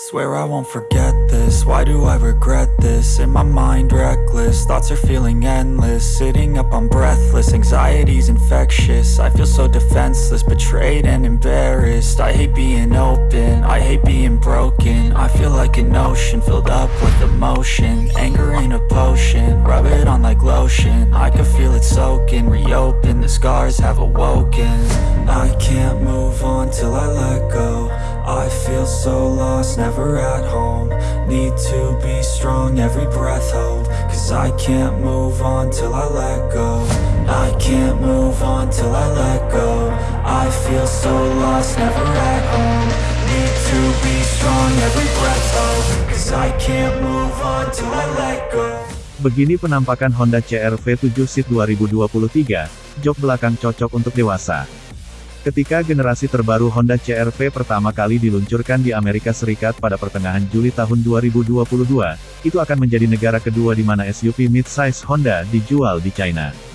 Swear I won't forget this, why do I regret this? In my mind reckless, thoughts are feeling endless. Sitting up, I'm breathless, anxiety's infectious. I feel so defenseless, betrayed and embarrassed. I hate being open, I hate being broken. I feel like an ocean, filled up with emotion. Anger ain't a potion, rub it on like lotion. I can feel it soaking, reopen, the scars have awoken. I can't move on till I let go I feel so lost, never at home. Need to be strong, every breath hold. Cause I can't move on till I let go. I can't move on till I let go. I feel so lost, never at home. Need to be strong, every breath hold. Cause I can't move on till I let go. Begini penampakan Honda CR-V 7 Seat 2023, jok belakang cocok untuk dewasa. Ketika generasi terbaru Honda CR-V pertama kali diluncurkan di Amerika Serikat pada pertengahan Juli tahun 2022, itu akan menjadi negara kedua di mana SUV mid-size Honda dijual di China.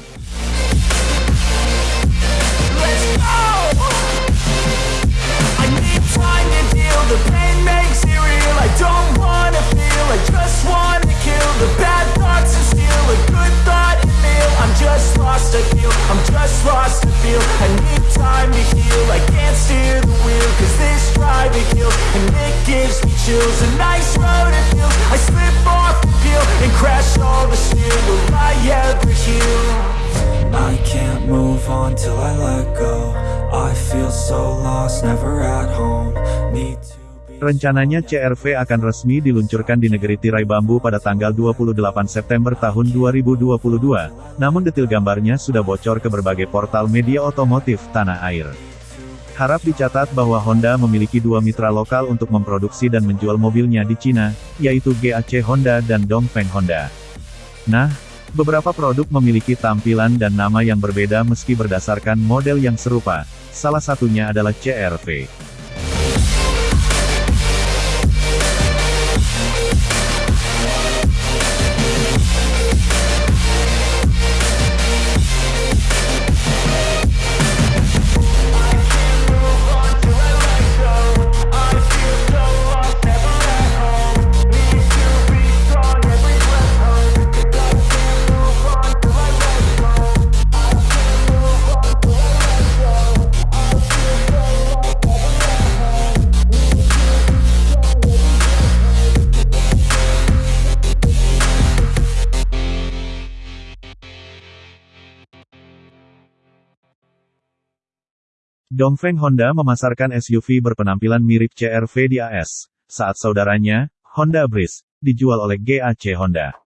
Rencananya CR-V akan resmi diluncurkan di negeri tirai bambu pada tanggal 28 September tahun 2022, namun detil gambarnya sudah bocor ke berbagai portal media otomotif tanah air. Harap dicatat bahwa Honda memiliki dua mitra lokal untuk memproduksi dan menjual mobilnya di Cina, yaitu GAC Honda dan Dongfeng Honda. Nah, beberapa produk memiliki tampilan dan nama yang berbeda meski berdasarkan model yang serupa, salah satunya adalah CR-V. Dongfeng Honda memasarkan SUV berpenampilan mirip CR-V di AS, saat saudaranya, Honda Breeze, dijual oleh GAC Honda.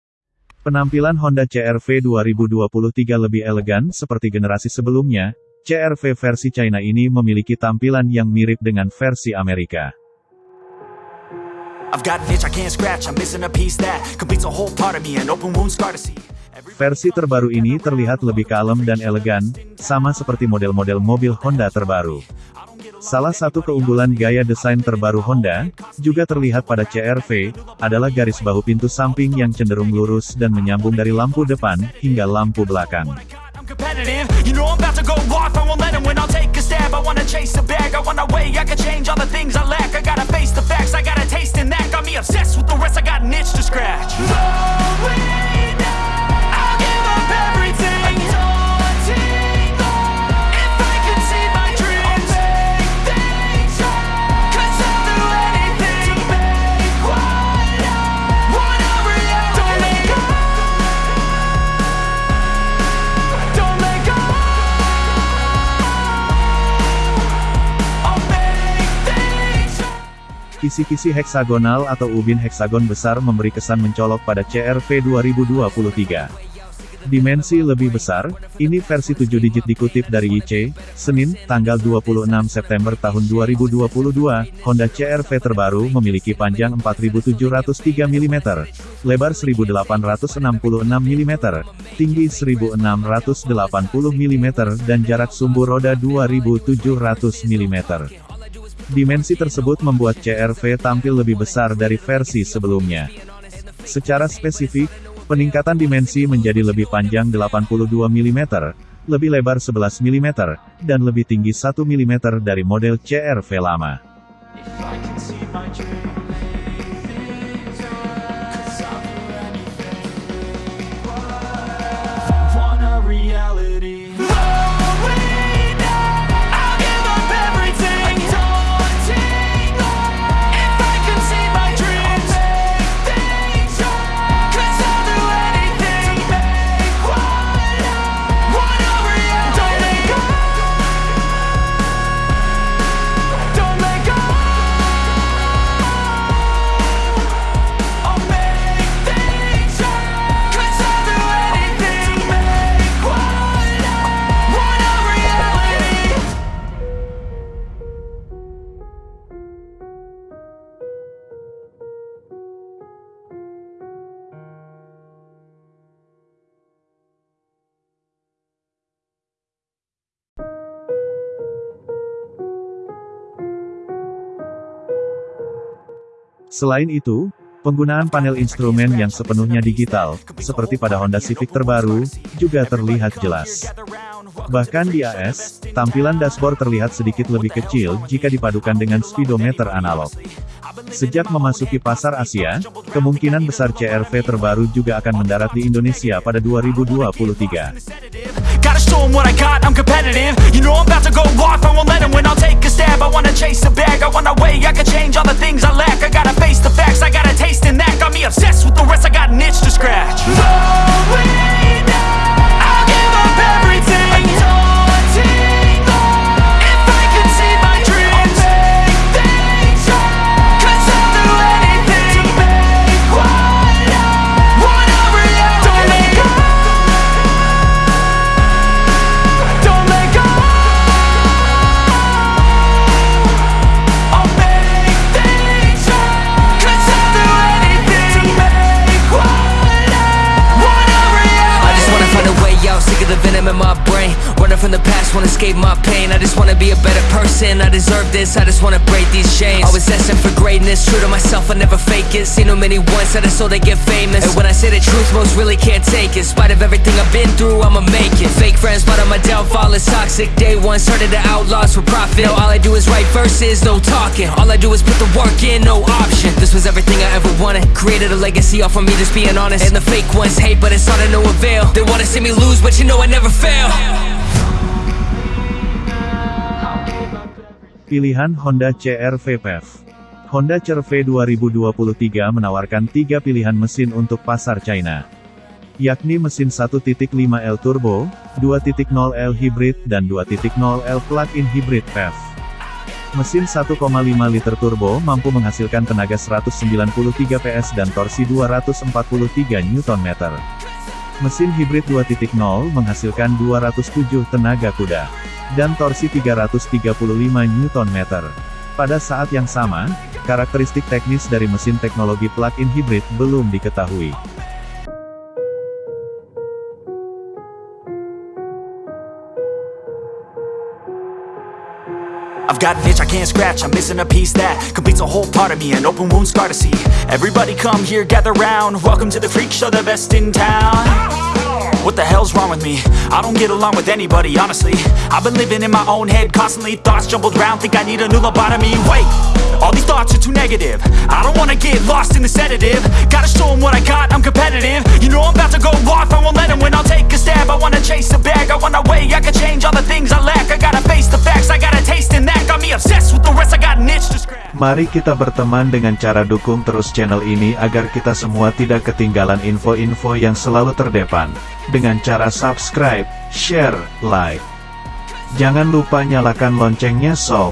Penampilan Honda CR-V 2023 lebih elegan seperti generasi sebelumnya, CR-V versi China ini memiliki tampilan yang mirip dengan versi Amerika. Versi terbaru ini terlihat lebih kalem dan elegan, sama seperti model-model mobil Honda terbaru. Salah satu keunggulan gaya desain terbaru Honda, juga terlihat pada CR-V, adalah garis bahu pintu samping yang cenderung lurus dan menyambung dari lampu depan, hingga lampu belakang. Kisi-kisi heksagonal atau ubin heksagon besar memberi kesan mencolok pada CR-V 2023. Dimensi lebih besar, ini versi 7 digit dikutip dari YC, Senin, tanggal 26 September tahun 2022, Honda CR-V terbaru memiliki panjang 4703 mm, lebar 1866 mm, tinggi 1680 mm dan jarak sumbu roda 2700 mm. Dimensi tersebut membuat CR-V tampil lebih besar dari versi sebelumnya. Secara spesifik, peningkatan dimensi menjadi lebih panjang 82 mm, lebih lebar 11 mm, dan lebih tinggi 1 mm dari model CR-V lama. Selain itu, penggunaan panel instrumen yang sepenuhnya digital, seperti pada Honda Civic terbaru, juga terlihat jelas. Bahkan di AS, tampilan dashboard terlihat sedikit lebih kecil jika dipadukan dengan speedometer analog. Sejak memasuki pasar Asia, kemungkinan besar CRV terbaru juga akan mendarat di Indonesia pada 2023. Gotta show them what I got, I'm competitive. You know I'm about to go off, I won't let them win I'll take a stab, I wanna chase a bag. I wanna weigh, I can change all the things I lack. I gotta face the facts, I got a taste in that Got me obsessed with the rest, I got an itch to scratch. Rolling I'll give up everything escape my pain. I just wanna be a better person, I deserve this. I just wanna break these chains. Always asking for greatness, true to myself, I never fake it. Seen too many once, I just so they get famous. And when I say the truth, most really can't take it. In spite of everything I've been through, I'ma make it. Fake friends, but on my downfall. Is toxic. Day one, started to outlaws for profit. Now all I do is write verses, no talking. All I do is put the work in, no option. This was everything I ever wanted. Created a legacy off of me, just being honest. And the fake ones hate, but it's all to no avail. They wanna see me lose, but you know I never fail Pilihan Honda CR-V PHEV Honda CR-V 2023 menawarkan tiga pilihan mesin untuk pasar China. Yakni mesin 1.5L Turbo, 2.0L Hybrid dan 2.0L Plug-in Hybrid PHEV. Mesin 1,5 liter turbo mampu menghasilkan tenaga 193 PS dan torsi 243 Nm. Mesin hibrid 2.0 menghasilkan 207 tenaga kuda dan torsi 335 Nm. Pada saat yang sama, karakteristik teknis dari mesin teknologi plug-in hybrid belum diketahui. I've got an itch I can't scratch, I'm missing a piece that completes a whole part of me, an open wound scar to see. Everybody come here, gather round. Welcome to the freak show, the best in town. What the hell's wrong with me? I don't get along with anybody, honestly. I've been living in my own head, constantly thoughts jumbled round. Think I need a new lobotomy. Wait, all these thoughts are too negative. I don't wanna get lost in the sedative. Gotta show 'em what I got, I'm competitive. You know I'm about to go off, I won't let 'em win. I'll take a stab, I wanna chase a bag. I wanna weigh, I can change all the things I lack. I gotta face the facts, I got a taste in that. Got me obsessed with the rest, I got an itch to scratch. Mari kita berteman dengan cara dukung terus channel ini agar kita semua tidak ketinggalan info-info yang selalu terdepan. Dengan cara subscribe, share, like. Jangan lupa nyalakan loncengnya sob.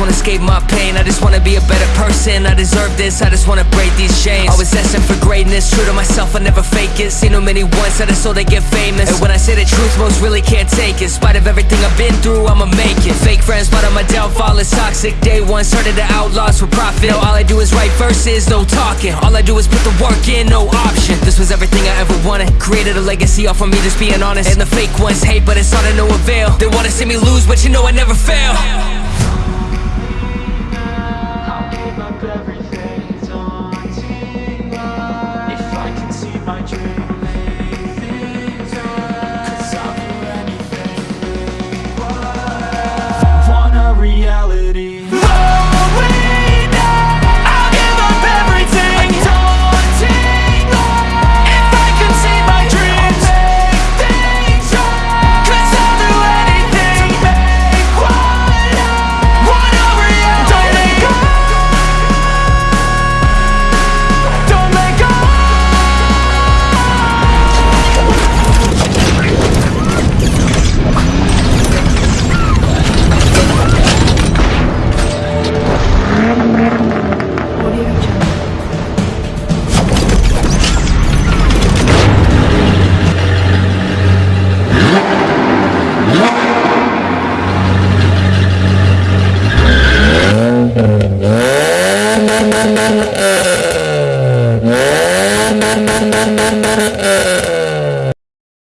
wanna escape my pain. I just wanna be a better person, I deserve this. I just wanna break these chains. Always asking for greatness, true to myself, I never fake it. Seen too many once, I just so they get famous. And when I say the truth, most really can't take it. In spite of everything I've been through, I'ma make it. Fake friends, but on my downfall. Is toxic. Day one, started the outlaws for profit. Now all I do is write verses, no talking. All I do is put the work in, no option. This was everything I ever wanted. Created a legacy off of me, just being honest. And the fake ones hate, but it's all to no avail. They wanna see me lose, but you know I never fail